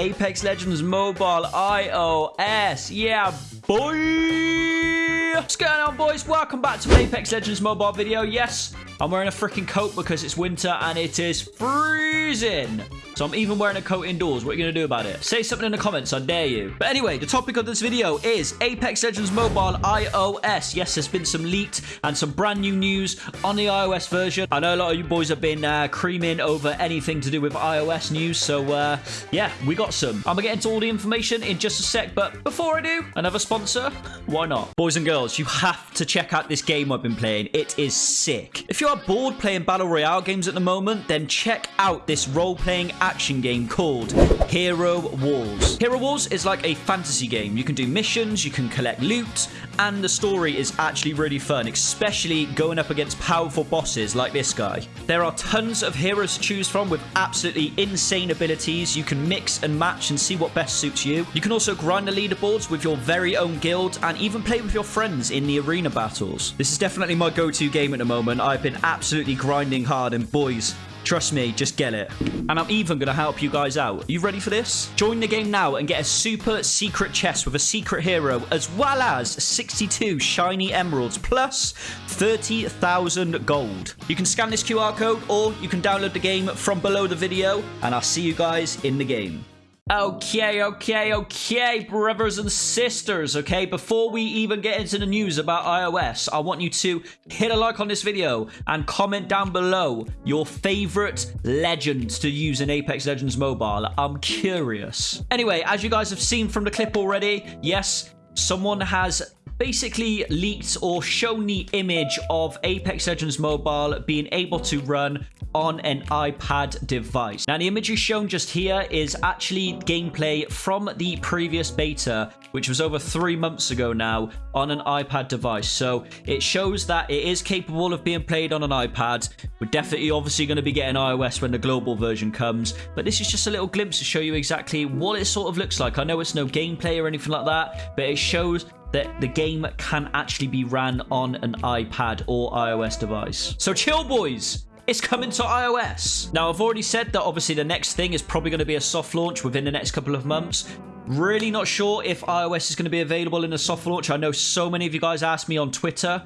Apex Legends Mobile iOS. Yeah, boy. What's going on, boys? Welcome back to Apex Legends Mobile video. Yes, I'm wearing a freaking coat because it's winter and it is freezing. So I'm even wearing a coat indoors. What are you going to do about it? Say something in the comments. I dare you. But anyway, the topic of this video is Apex Legends Mobile iOS. Yes, there's been some leaked and some brand new news on the iOS version. I know a lot of you boys have been uh, creaming over anything to do with iOS news. So uh, yeah, we got some. I'm going to get into all the information in just a sec. But before I do, another sponsor? Why not? Boys and girls, you have to check out this game I've been playing. It is sick. If you are bored playing Battle Royale games at the moment, then check out this role-playing action game called Hero Wars. Hero Wars is like a fantasy game. You can do missions, you can collect loot, and the story is actually really fun, especially going up against powerful bosses like this guy. There are tons of heroes to choose from with absolutely insane abilities. You can mix and match and see what best suits you. You can also grind the leaderboards with your very own guild and even play with your friends in the arena battles. This is definitely my go-to game at the moment. I've been absolutely grinding hard and boys, Trust me, just get it. And I'm even going to help you guys out. Are you ready for this? Join the game now and get a super secret chest with a secret hero, as well as 62 shiny emeralds, plus 30,000 gold. You can scan this QR code, or you can download the game from below the video, and I'll see you guys in the game. Okay, okay, okay, brothers and sisters, okay? Before we even get into the news about iOS, I want you to hit a like on this video and comment down below your favorite legends to use in Apex Legends Mobile. I'm curious. Anyway, as you guys have seen from the clip already, yes, someone has basically leaked or shown the image of Apex Legends Mobile being able to run on an iPad device. Now, the image shown just here is actually gameplay from the previous beta, which was over three months ago now on an iPad device. So it shows that it is capable of being played on an iPad. We're definitely obviously going to be getting iOS when the global version comes, but this is just a little glimpse to show you exactly what it sort of looks like. I know it's no gameplay or anything like that, but it shows that the game can actually be ran on an iPad or iOS device. So chill, boys. It's coming to iOS. Now, I've already said that obviously the next thing is probably going to be a soft launch within the next couple of months. Really not sure if iOS is going to be available in a soft launch. I know so many of you guys asked me on Twitter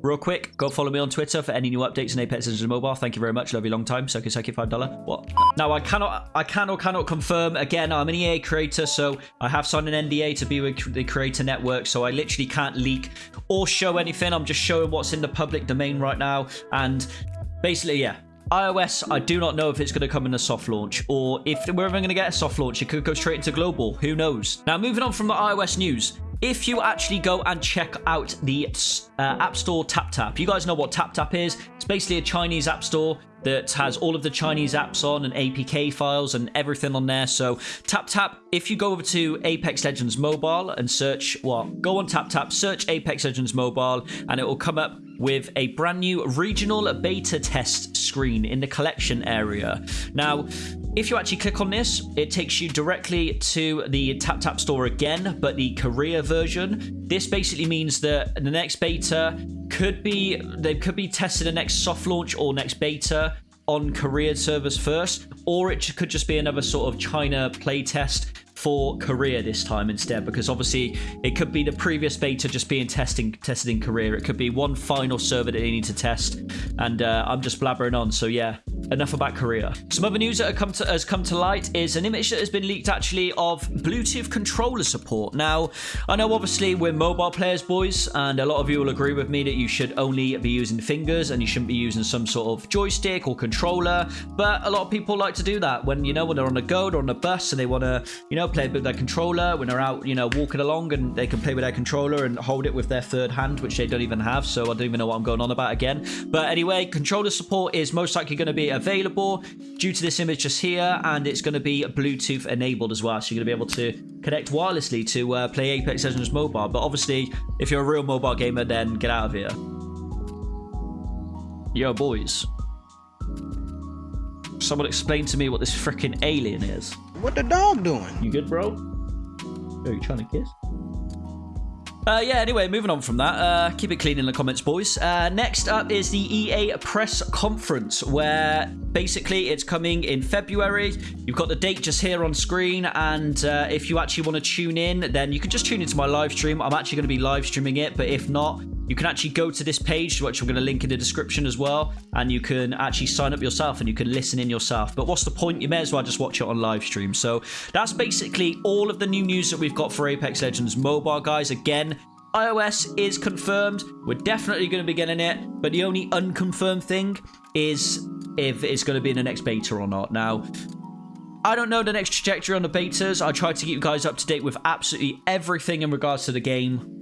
Real quick, go follow me on Twitter for any new updates in Apex Legends Mobile. Thank you very much. Love you long time. Sucky sucky five dollar. What? Now I cannot, I can or cannot confirm. Again, I'm an EA creator, so I have signed an NDA to be with the Creator Network, so I literally can't leak or show anything. I'm just showing what's in the public domain right now, and basically, yeah, iOS, I do not know if it's going to come in a soft launch or if we're ever going to get a soft launch. It could go straight into global. Who knows? Now, moving on from the iOS news, if you actually go and check out the uh, App Store TapTap, you guys know what TapTap is. It's basically a Chinese app store that has all of the Chinese apps on and APK files and everything on there. So TapTap, if you go over to Apex Legends Mobile and search, well, go on TapTap, search Apex Legends Mobile, and it will come up with a brand new regional beta test screen in the collection area. Now, if you actually click on this, it takes you directly to the TapTap store again, but the Korea version. This basically means that the next beta could be, they could be testing the next soft launch or next beta on Korea servers first, or it could just be another sort of China playtest for Korea this time instead because obviously it could be the previous beta just being testing tested in Korea. It could be one final server that they need to test and uh, I'm just blabbering on. So yeah, enough about Korea. Some other news that come to, has come to light is an image that has been leaked actually of Bluetooth controller support. Now, I know obviously we're mobile players, boys, and a lot of you will agree with me that you should only be using fingers and you shouldn't be using some sort of joystick or controller, but a lot of people like to do that when, you know, when they're on the go, or on the bus and they want to, you know, play with their controller when they're out, you know, walking along and they can play with their controller and hold it with their third hand, which they don't even have. So I don't even know what I'm going on about again. But anyway, controller support is most likely going to be available due to this image just here. And it's going to be Bluetooth enabled as well. So you're going to be able to connect wirelessly to uh, play Apex Legends Mobile. But obviously, if you're a real mobile gamer, then get out of here. Yo, boys. Someone explain to me what this freaking alien is. What the dog doing? You good, bro? Are you trying to kiss? Uh, yeah, anyway, moving on from that. Uh, keep it clean in the comments, boys. Uh, next up is the EA press conference, where basically it's coming in February. You've got the date just here on screen, and uh, if you actually want to tune in, then you can just tune into my live stream. I'm actually going to be live streaming it, but if not, you can actually go to this page, which I'm going to link in the description as well, and you can actually sign up yourself and you can listen in yourself. But what's the point? You may as well just watch it on live stream. So that's basically all of the new news that we've got for Apex Legends Mobile, guys. Again, iOS is confirmed. We're definitely going to be getting it, but the only unconfirmed thing is if it's going to be in the next beta or not. Now, I don't know the next trajectory on the betas. I try to keep you guys up to date with absolutely everything in regards to the game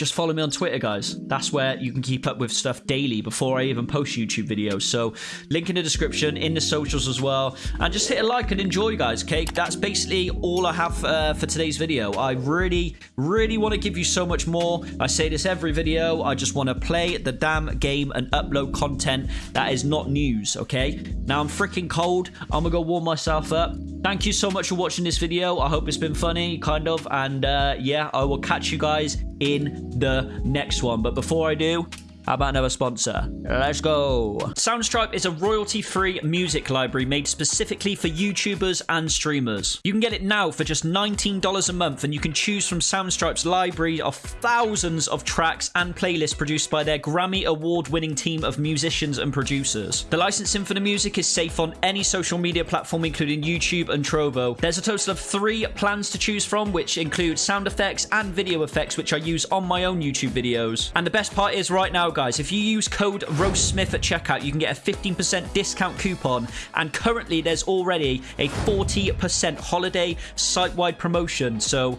just follow me on Twitter, guys. That's where you can keep up with stuff daily before I even post YouTube videos. So, link in the description, in the socials as well. And just hit a like and enjoy, guys, okay? That's basically all I have uh, for today's video. I really, really want to give you so much more. I say this every video. I just want to play the damn game and upload content that is not news, okay? Now, I'm freaking cold. I'm going to go warm myself up. Thank you so much for watching this video. I hope it's been funny, kind of. And uh, yeah, I will catch you guys in the next one. But before I do, how about another sponsor? Let's go. Soundstripe is a royalty-free music library made specifically for YouTubers and streamers. You can get it now for just $19 a month and you can choose from Soundstripe's library of thousands of tracks and playlists produced by their Grammy award-winning team of musicians and producers. The licensing for the music is safe on any social media platform including YouTube and Trovo. There's a total of three plans to choose from which include sound effects and video effects which I use on my own YouTube videos. And the best part is right now guys, if you use code RoastSmith at checkout, you can get a 15% discount coupon. And currently, there's already a 40% holiday site wide promotion. So,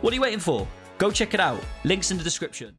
what are you waiting for? Go check it out. Links in the description.